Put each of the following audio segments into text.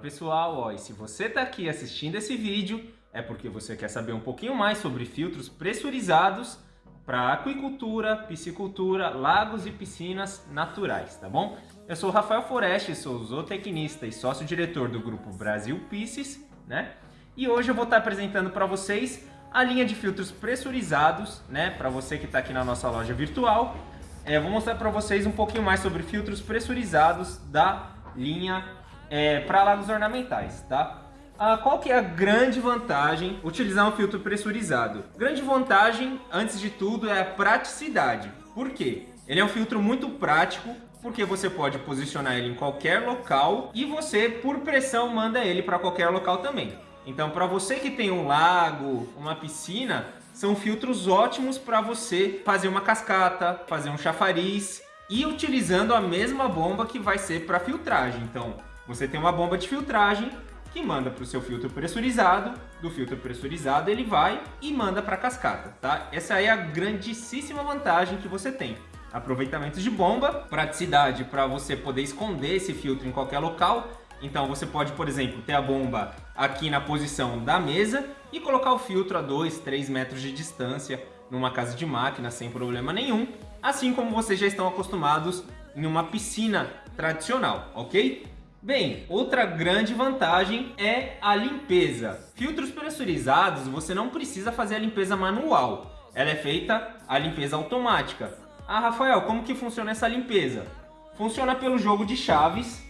pessoal, ó, e se você está aqui assistindo esse vídeo, é porque você quer saber um pouquinho mais sobre filtros pressurizados para aquicultura, piscicultura, lagos e piscinas naturais, tá bom? Eu sou o Rafael Foreste, sou zootecnista e sócio-diretor do grupo Brasil Pisces, né? E hoje eu vou estar apresentando para vocês a linha de filtros pressurizados, né? Para você que está aqui na nossa loja virtual. É, vou mostrar para vocês um pouquinho mais sobre filtros pressurizados da linha é, para lagos ornamentais, tá? Ah, qual que é a grande vantagem utilizar um filtro pressurizado? Grande vantagem, antes de tudo, é a praticidade. Por quê? Ele é um filtro muito prático, porque você pode posicionar ele em qualquer local e você, por pressão, manda ele para qualquer local também. Então, para você que tem um lago, uma piscina, são filtros ótimos para você fazer uma cascata, fazer um chafariz e utilizando a mesma bomba que vai ser para filtragem. Então, você tem uma bomba de filtragem que manda para o seu filtro pressurizado, do filtro pressurizado ele vai e manda para a cascata, tá? Essa é a grandíssima vantagem que você tem. Aproveitamento de bomba, praticidade para você poder esconder esse filtro em qualquer local. Então você pode, por exemplo, ter a bomba aqui na posição da mesa e colocar o filtro a 2, 3 metros de distância numa casa de máquina sem problema nenhum, assim como vocês já estão acostumados em uma piscina tradicional, ok? Bem, outra grande vantagem é a limpeza. Filtros pressurizados, você não precisa fazer a limpeza manual. Ela é feita a limpeza automática. Ah, Rafael, como que funciona essa limpeza? Funciona pelo jogo de chaves,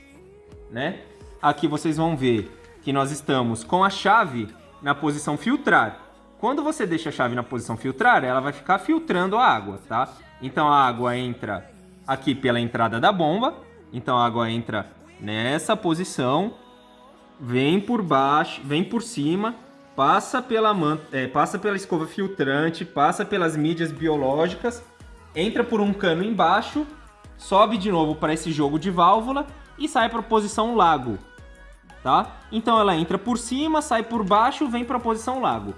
né? Aqui vocês vão ver que nós estamos com a chave na posição filtrar. Quando você deixa a chave na posição filtrar, ela vai ficar filtrando a água, tá? Então a água entra aqui pela entrada da bomba. Então a água entra nessa posição, vem por baixo, vem por cima, passa pela, é, passa pela escova filtrante, passa pelas mídias biológicas, entra por um cano embaixo, sobe de novo para esse jogo de válvula e sai para a posição lago, tá? Então ela entra por cima, sai por baixo, vem para a posição lago.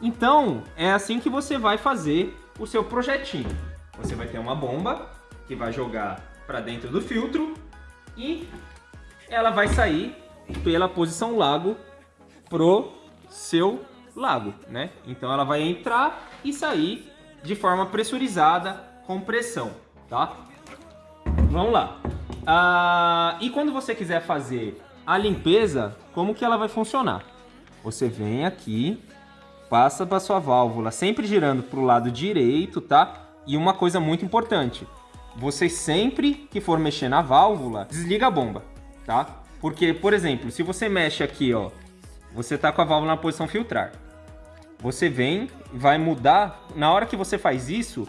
Então é assim que você vai fazer o seu projetinho. Você vai ter uma bomba que vai jogar para dentro do filtro e ela vai sair pela posição lago pro seu lago, né? Então ela vai entrar e sair de forma pressurizada com pressão, tá? Vamos lá. Ah, e quando você quiser fazer a limpeza, como que ela vai funcionar? Você vem aqui, passa para sua válvula, sempre girando para o lado direito, tá? E uma coisa muito importante, você sempre que for mexer na válvula, desliga a bomba tá? Porque, por exemplo, se você mexe aqui, ó, você tá com a válvula na posição filtrar. Você vem, vai mudar, na hora que você faz isso,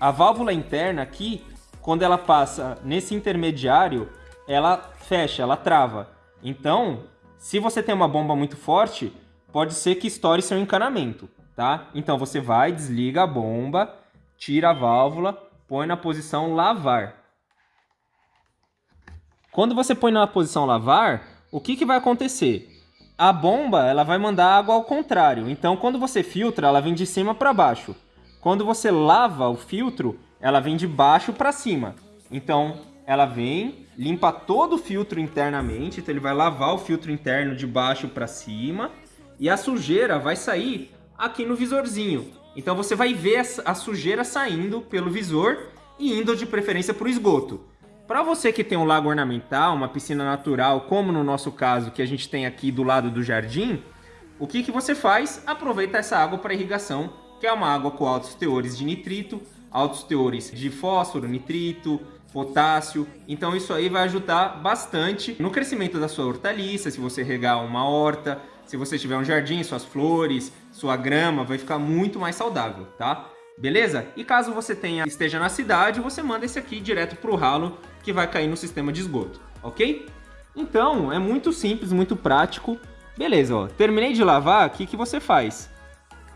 a válvula interna aqui, quando ela passa nesse intermediário, ela fecha, ela trava. Então, se você tem uma bomba muito forte, pode ser que estoure seu encanamento, tá? Então você vai, desliga a bomba, tira a válvula, põe na posição lavar. Quando você põe na posição lavar, o que, que vai acontecer? A bomba ela vai mandar água ao contrário. Então, quando você filtra, ela vem de cima para baixo. Quando você lava o filtro, ela vem de baixo para cima. Então, ela vem, limpa todo o filtro internamente. Então, ele vai lavar o filtro interno de baixo para cima. E a sujeira vai sair aqui no visorzinho. Então, você vai ver a sujeira saindo pelo visor e indo de preferência para o esgoto. Para você que tem um lago ornamental, uma piscina natural, como no nosso caso que a gente tem aqui do lado do jardim, o que, que você faz? Aproveita essa água para irrigação, que é uma água com altos teores de nitrito, altos teores de fósforo, nitrito, potássio. Então isso aí vai ajudar bastante no crescimento da sua hortaliça, se você regar uma horta, se você tiver um jardim, suas flores, sua grama, vai ficar muito mais saudável, tá? Beleza? E caso você tenha, esteja na cidade, você manda esse aqui direto para o ralo que vai cair no sistema de esgoto, ok? Então, é muito simples, muito prático. Beleza, ó, terminei de lavar, o que, que você faz?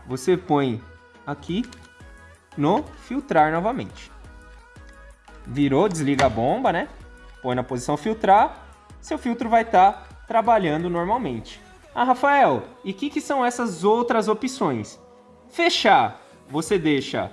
Você põe aqui no filtrar novamente. Virou, desliga a bomba, né? Põe na posição filtrar, seu filtro vai estar tá trabalhando normalmente. Ah, Rafael, e o que, que são essas outras opções? Fechar, você deixa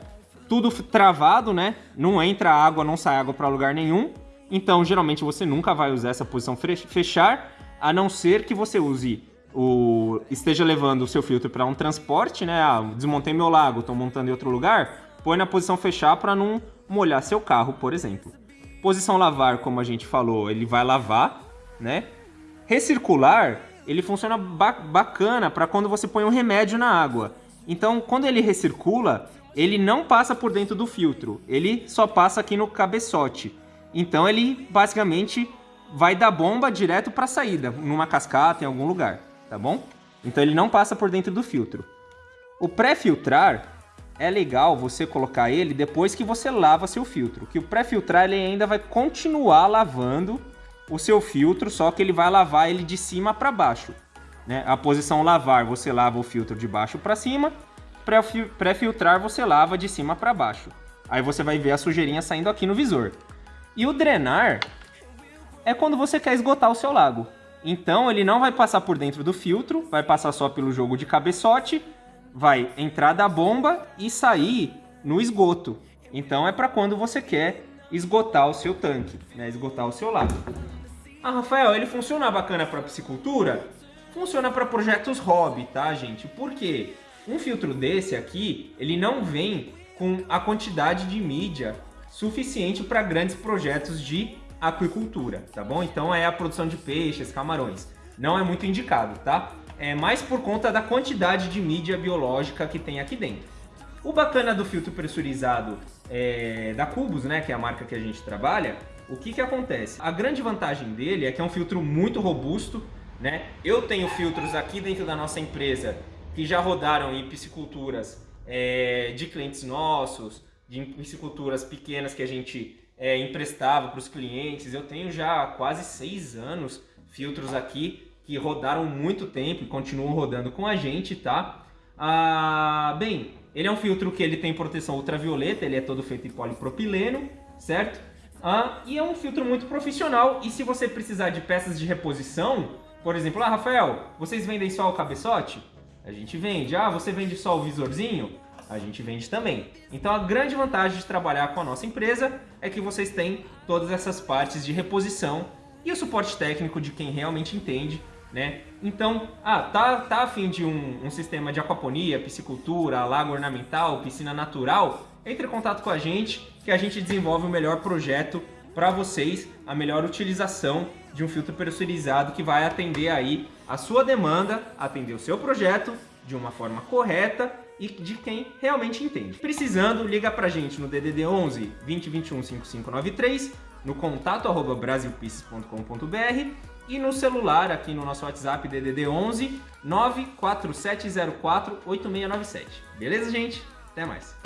tudo travado, né? Não entra água, não sai água para lugar nenhum. Então, geralmente, você nunca vai usar essa posição fechar. a não ser que você use o esteja levando o seu filtro para um transporte, né? Ah, desmontei meu lago, estou montando em outro lugar, põe na posição fechar para não molhar seu carro, por exemplo. Posição lavar, como a gente falou, ele vai lavar, né? Recircular, ele funciona ba bacana para quando você põe um remédio na água. Então, quando ele recircula, ele não passa por dentro do filtro, ele só passa aqui no cabeçote. Então, ele basicamente vai da bomba direto para a saída, numa cascata, em algum lugar, tá bom? Então, ele não passa por dentro do filtro. O pré-filtrar é legal você colocar ele depois que você lava seu filtro, que o pré-filtrar ele ainda vai continuar lavando o seu filtro, só que ele vai lavar ele de cima para baixo. Né? A posição lavar, você lava o filtro de baixo para cima, pré-filtrar você lava de cima para baixo. Aí você vai ver a sujeirinha saindo aqui no visor. E o drenar é quando você quer esgotar o seu lago. Então ele não vai passar por dentro do filtro, vai passar só pelo jogo de cabeçote, vai entrar da bomba e sair no esgoto. Então é para quando você quer esgotar o seu tanque, né? esgotar o seu lago. Ah, Rafael, ele funciona bacana para piscicultura? Funciona para projetos hobby, tá, gente? Por quê? Um filtro desse aqui, ele não vem com a quantidade de mídia suficiente para grandes projetos de aquicultura, tá bom? Então é a produção de peixes, camarões. Não é muito indicado, tá? É mais por conta da quantidade de mídia biológica que tem aqui dentro. O bacana do filtro pressurizado é, da Cubus, né, que é a marca que a gente trabalha, o que, que acontece? A grande vantagem dele é que é um filtro muito robusto, né? Eu tenho filtros aqui dentro da nossa empresa que já rodaram em pisciculturas é, de clientes nossos, de pisciculturas pequenas que a gente é, emprestava para os clientes. Eu tenho já quase seis anos filtros aqui que rodaram muito tempo e continuam rodando com a gente, tá? Ah, bem, ele é um filtro que ele tem proteção ultravioleta, ele é todo feito em polipropileno, certo? Ah, e é um filtro muito profissional e se você precisar de peças de reposição, por exemplo, ah, Rafael, vocês vendem só o cabeçote? A gente vende. Ah, você vende só o visorzinho? A gente vende também. Então a grande vantagem de trabalhar com a nossa empresa é que vocês têm todas essas partes de reposição e o suporte técnico de quem realmente entende né? Então, ah, tá, tá afim de um, um sistema de aquaponia, piscicultura, lago ornamental, piscina natural? Entre em contato com a gente que a gente desenvolve o melhor projeto para vocês, a melhor utilização de um filtro pressurizado que vai atender aí a sua demanda, atender o seu projeto de uma forma correta e de quem realmente entende. Precisando, liga pra gente no DDD 11 2021 5593, no contato arroba brasilpisces.com.br e no celular, aqui no nosso WhatsApp DDD 11 94704 8697. Beleza, gente? Até mais!